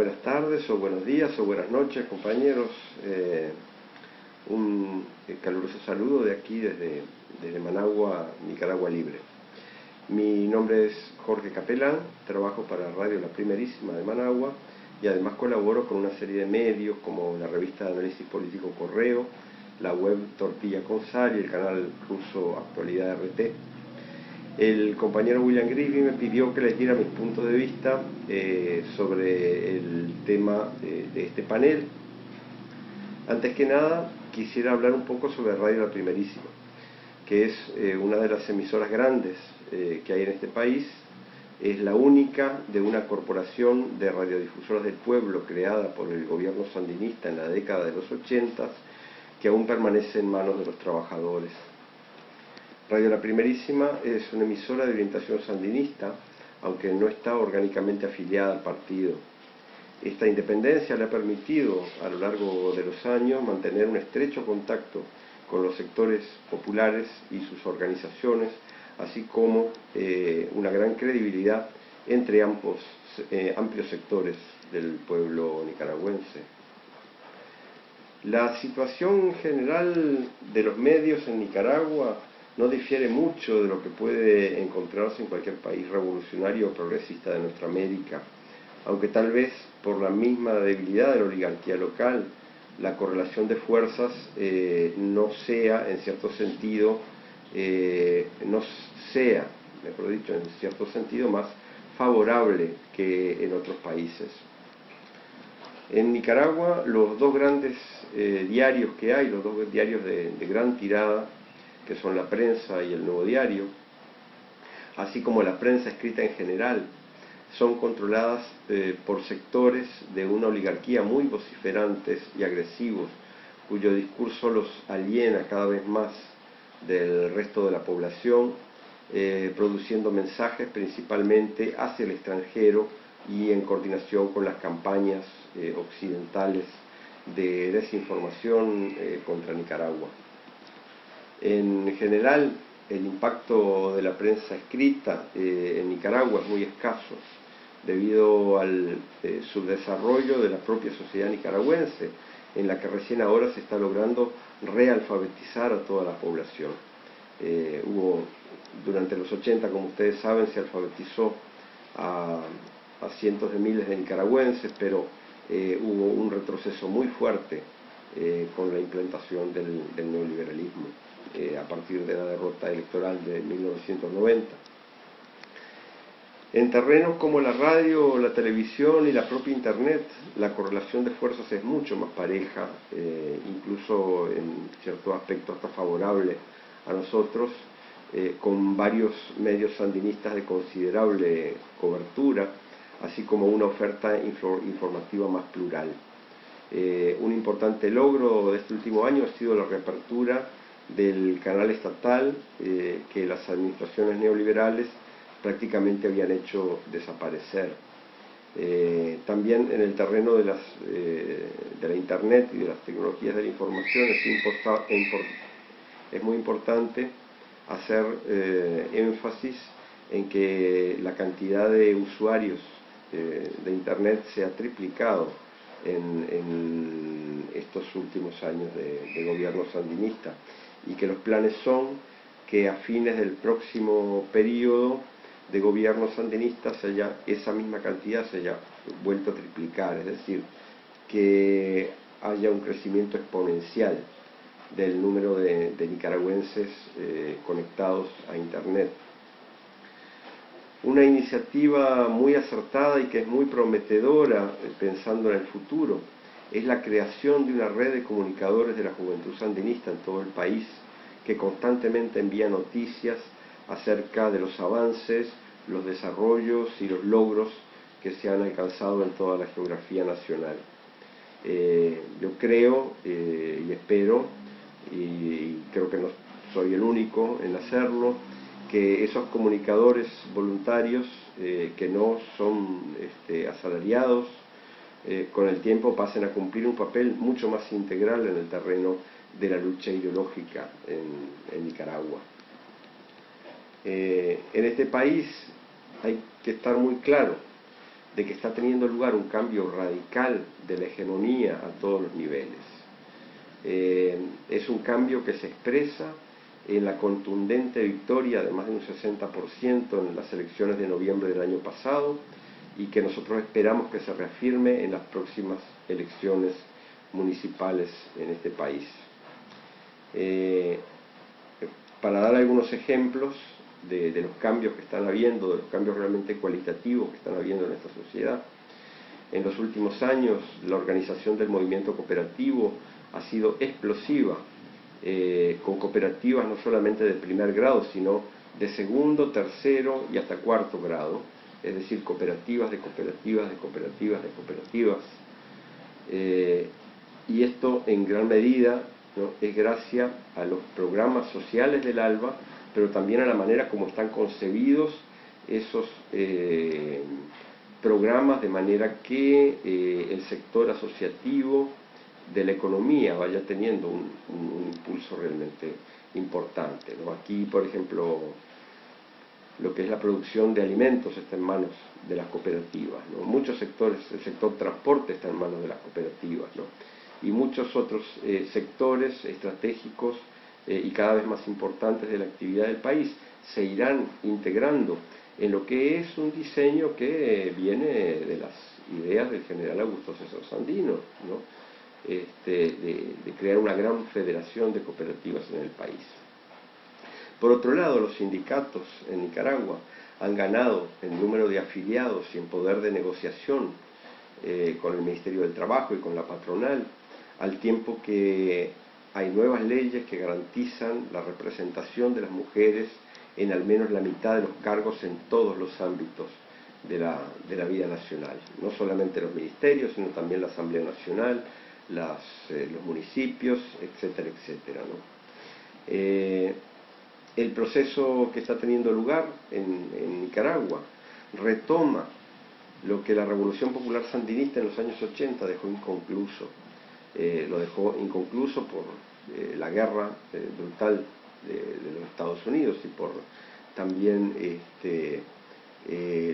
buenas tardes o buenos días o buenas noches compañeros. Eh, un eh, caluroso saludo de aquí desde, desde, Managua, Nicaragua Libre. Mi nombre es Jorge Capelán, trabajo para Radio La Primerísima de Managua y además colaboro con una serie de medios como la revista de análisis político Correo, la web Tortilla con Sal y el canal ruso Actualidad RT el compañero William Griffin me pidió que les diera mis puntos de vista eh, sobre el tema de, este panel. Antes que nada, quisiera hablar un poco sobre Radio La Primerísima, que es eh, una de las emisoras grandes eh, que hay en este país. Es la única de una corporación de radiodifusoras del pueblo creada por el gobierno sandinista en la década de los 80 que aún permanece en manos de los trabajadores. Radio La Primerísima es una emisora de orientación sandinista, aunque no está orgánicamente afiliada al partido. Esta independencia le ha permitido a lo largo de los años mantener un estrecho contacto con los sectores populares y sus organizaciones, así como eh, una gran credibilidad entre ambos, eh, amplios sectores del pueblo nicaragüense. La situación general de los medios en Nicaragua no difiere mucho de lo que puede encontrarse en cualquier país revolucionario o progresista de nuestra América, aunque tal vez por la misma debilidad de la oligarquía local, la correlación de fuerzas eh, no sea, en cierto sentido, eh, no sea, mejor dicho, en cierto sentido, más favorable que en otros países. En Nicaragua, los dos grandes eh, diarios que hay, los dos diarios de gran tirada, que son la prensa y el nuevo diario, así como la prensa escrita en general, son controladas eh, por sectores de una oligarquía muy vociferantes y agresivos, cuyo discurso los aliena cada vez más del resto de la población, eh, produciendo mensajes principalmente hacia el extranjero y en coordinación con las campañas eh, occidentales de desinformación contra Nicaragua. En general, el impacto de la prensa escrita eh, en Nicaragua es muy escaso debido al eh, subdesarrollo de la propia sociedad nicaragüense, en la que recién ahora se está logrando realfabetizar a toda la población. Eh, hubo, durante los 80, como ustedes saben, se alfabetizó a, cientos de miles de nicaragüenses, pero hubo un retroceso muy fuerte con la implantación del neoliberalismo. Eh, a partir de la derrota electoral de 1990. En terrenos como la radio, la televisión y la propia Internet, la correlación de fuerzas es mucho más pareja, eh, incluso en ciertos aspectos hasta favorable a nosotros, eh, con varios medios sandinistas de considerable cobertura, así como una oferta informativa más plural. un importante logro de este último año ha sido la reapertura del canal estatal eh, que las administraciones neoliberales prácticamente habían hecho desaparecer. Eh, también en el terreno de, las, eh, de la Internet y de las tecnologías de la información es, muy importante hacer énfasis en que la cantidad de usuarios de Internet se ha triplicado en, estos últimos años de gobierno sandinista y que los planes son que a fines del próximo periodo de gobierno sandinista se esa misma cantidad se haya vuelto a triplicar, es decir, que haya un crecimiento exponencial del número de, nicaragüenses eh, conectados a Internet. Una iniciativa muy acertada y que es muy prometedora eh, pensando en el futuro es la creación de una red de comunicadores de la juventud sandinista en todo el país que constantemente envía noticias acerca de los avances, los desarrollos y los logros que se han alcanzado en toda la geografía nacional. Eh, yo creo eh, y espero, y, creo que no soy el único en hacerlo, que esos comunicadores voluntarios eh, que no son este, asalariados, eh, con el tiempo pasen a cumplir un papel mucho más integral en el terreno de la lucha ideológica en, Nicaragua. Eh, en este país hay que estar muy claro de que está teniendo lugar un cambio radical de la hegemonía a todos los niveles. Eh, es un cambio que se expresa en la contundente victoria de más de un 60% en las elecciones de noviembre del año pasado y que nosotros esperamos que se reafirme en las próximas elecciones municipales en este país. Eh, para dar algunos ejemplos de, los cambios que están habiendo, de los cambios realmente cualitativos que están habiendo en esta sociedad, en los últimos años la organización del movimiento cooperativo ha sido explosiva, eh, con cooperativas no solamente de primer grado, sino de segundo, tercero y hasta cuarto grado, es decir, cooperativas de cooperativas de cooperativas de cooperativas. Eh, y esto en gran medida es gracias a los programas sociales del ALBA, pero también a la manera como están concebidos esos eh, programas de manera que eh, el sector asociativo de la economía vaya teniendo un, impulso realmente importante. Aquí, por ejemplo, lo que es la producción de alimentos está en manos de las cooperativas. Muchos sectores, el sector transporte está en manos de las cooperativas. Y muchos otros eh, sectores estratégicos eh, y cada vez más importantes de la actividad del país se irán integrando en lo que es un diseño que viene de las ideas del general Augusto César Sandino, este, de crear una gran federación de cooperativas en el país. Por otro lado, los sindicatos en Nicaragua han ganado en número de afiliados y en poder de negociación eh, con el Ministerio del Trabajo y con la patronal, al tiempo que hay nuevas leyes que garantizan la representación de las mujeres en al menos la mitad de los cargos en todos los ámbitos de la, vida nacional, no solamente los ministerios, sino también la Asamblea Nacional, eh, los municipios, etcétera, etcétera. Eh, el proceso que está teniendo lugar en, Nicaragua retoma lo que la Revolución Popular Sandinista en los años 80 dejó inconcluso. Eh, lo dejó inconcluso por eh, la guerra eh, brutal de, los Estados Unidos y por también este,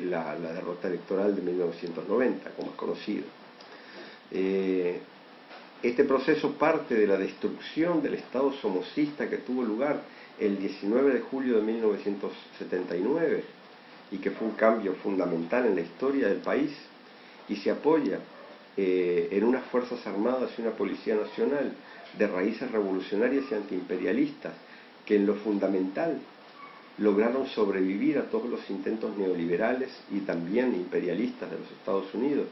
la, la, derrota electoral de 1990, como es conocido. este proceso parte de la destrucción del Estado somocista que tuvo lugar el 19 de julio de 1979 y que fue un cambio fundamental en la historia del país y se apoya eh, en unas Fuerzas Armadas y una Policía Nacional de raíces revolucionarias y antiimperialistas que en lo fundamental lograron sobrevivir a todos los intentos neoliberales y también imperialistas de los Estados Unidos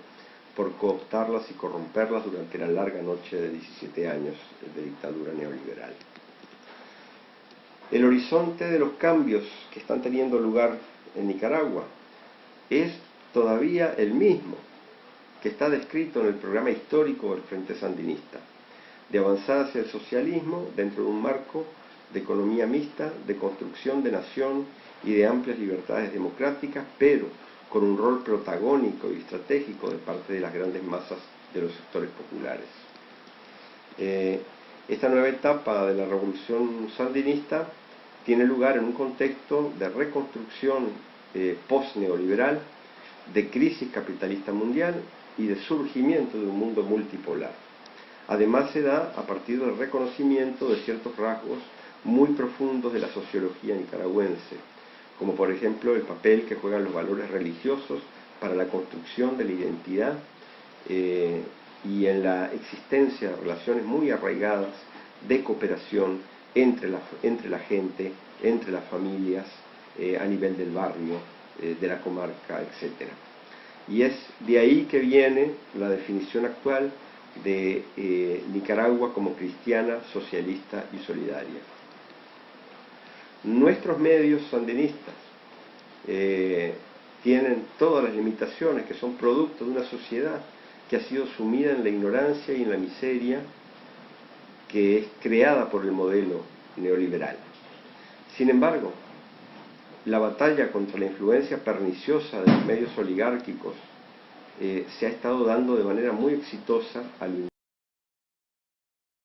por cooptarlas y corromperlas durante la larga noche de 17 años de dictadura neoliberal. El horizonte de los cambios que están teniendo lugar en Nicaragua es todavía el mismo que está descrito en el programa histórico del Frente Sandinista, de avanzar hacia el socialismo dentro de un marco de economía mixta, de construcción de nación y de amplias libertades democráticas, pero con un rol protagónico y estratégico de parte de las grandes masas de los sectores populares. Eh, esta nueva etapa de la revolución sandinista tiene lugar en un contexto de reconstrucción eh, post-neoliberal, de crisis capitalista mundial y de surgimiento de un mundo multipolar. Además se da a partir del reconocimiento de ciertos rasgos muy profundos de la sociología nicaragüense, como por ejemplo el papel que juegan los valores religiosos para la construcción de la identidad eh, y en la existencia de relaciones muy arraigadas de cooperación entre la, entre la gente, entre las familias, eh, a nivel del barrio, eh, de la comarca, etc. Y es de ahí que viene la definición actual de eh, Nicaragua como cristiana, socialista y solidaria. Nuestros medios sandinistas tienen todas las limitaciones que son producto de una sociedad que ha sido sumida en la ignorancia y en la miseria que es creada por el modelo neoliberal. Sin embargo, la batalla contra la influencia perniciosa de los medios oligárquicos eh, se ha estado dando de manera muy exitosa al